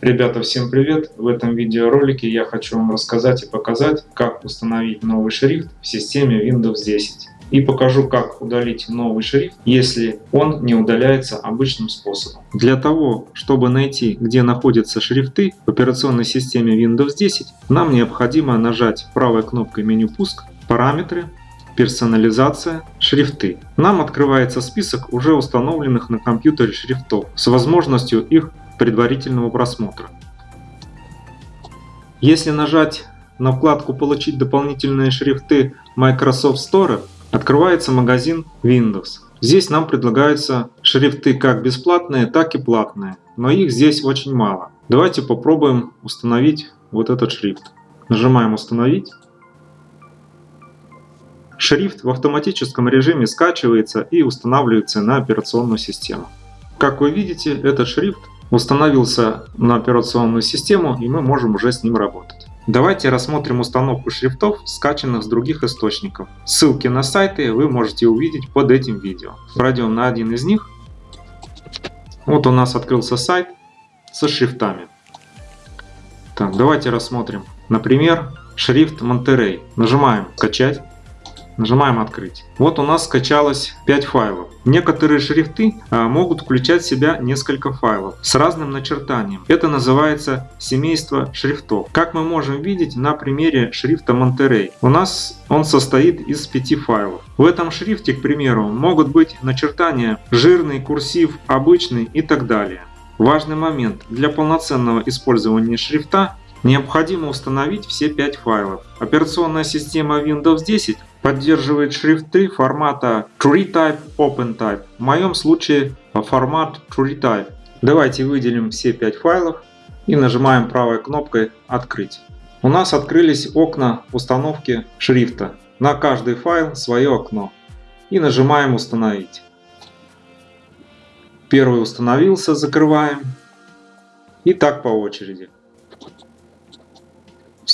Ребята, всем привет! В этом видеоролике я хочу вам рассказать и показать, как установить новый шрифт в системе Windows 10. И покажу, как удалить новый шрифт, если он не удаляется обычным способом. Для того, чтобы найти, где находятся шрифты в операционной системе Windows 10, нам необходимо нажать правой кнопкой меню «Пуск», «Параметры», персонализация, шрифты. Нам открывается список уже установленных на компьютере шрифтов с возможностью их предварительного просмотра. Если нажать на вкладку «Получить дополнительные шрифты Microsoft Store», открывается магазин Windows. Здесь нам предлагаются шрифты как бесплатные, так и платные, но их здесь очень мало. Давайте попробуем установить вот этот шрифт. Нажимаем «Установить». Шрифт в автоматическом режиме скачивается и устанавливается на операционную систему. Как вы видите, этот шрифт установился на операционную систему и мы можем уже с ним работать. Давайте рассмотрим установку шрифтов, скачанных с других источников. Ссылки на сайты вы можете увидеть под этим видео. Пройдем на один из них. Вот у нас открылся сайт со шрифтами. Так, давайте рассмотрим. Например, шрифт Monterey. Нажимаем «Скачать». Нажимаем «Открыть». Вот у нас скачалось 5 файлов. Некоторые шрифты а, могут включать в себя несколько файлов с разным начертанием. Это называется семейство шрифтов. Как мы можем видеть на примере шрифта Monterey. У нас он состоит из 5 файлов. В этом шрифте, к примеру, могут быть начертания жирный, курсив, обычный и так далее. Важный момент. Для полноценного использования шрифта необходимо установить все 5 файлов. Операционная система Windows 10 поддерживает шрифты формата TreeType OpenType. В моем случае формат TreeType. Давайте выделим все 5 файлов и нажимаем правой кнопкой «Открыть». У нас открылись окна установки шрифта. На каждый файл свое окно. И нажимаем «Установить». Первый установился, закрываем. И так по очереди.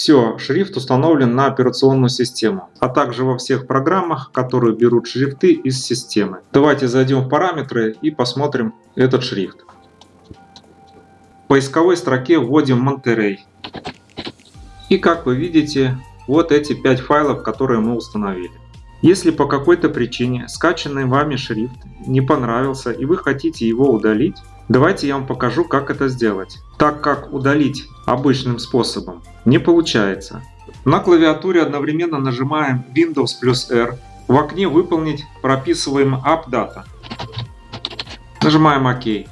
Все, шрифт установлен на операционную систему, а также во всех программах, которые берут шрифты из системы. Давайте зайдем в параметры и посмотрим этот шрифт. В поисковой строке вводим Monterey. И как вы видите, вот эти 5 файлов, которые мы установили. Если по какой-то причине скачанный вами шрифт не понравился и вы хотите его удалить, давайте я вам покажу, как это сделать. Так как удалить обычным способом не получается. На клавиатуре одновременно нажимаем Windows плюс R. В окне «Выполнить» прописываем AppData. Нажимаем ОК.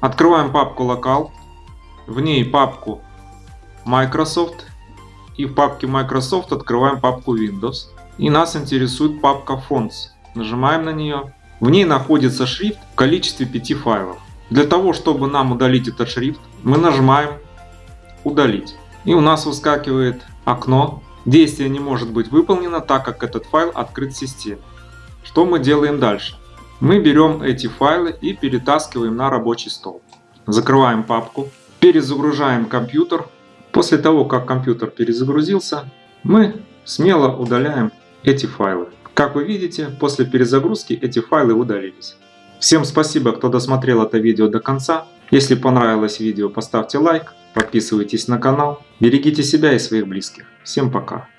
Открываем папку Local. В ней папку Microsoft. И в папке Microsoft открываем папку Windows. И нас интересует папка Fonts. Нажимаем на нее. В ней находится шрифт в количестве 5 файлов. Для того, чтобы нам удалить этот шрифт, мы нажимаем «Удалить». И у нас выскакивает окно. Действие не может быть выполнено, так как этот файл открыт в системе. Что мы делаем дальше? Мы берем эти файлы и перетаскиваем на рабочий стол. Закрываем папку, перезагружаем компьютер. После того, как компьютер перезагрузился, мы смело удаляем эти файлы. Как вы видите, после перезагрузки эти файлы удалились. Всем спасибо, кто досмотрел это видео до конца. Если понравилось видео, поставьте лайк, подписывайтесь на канал. Берегите себя и своих близких. Всем пока.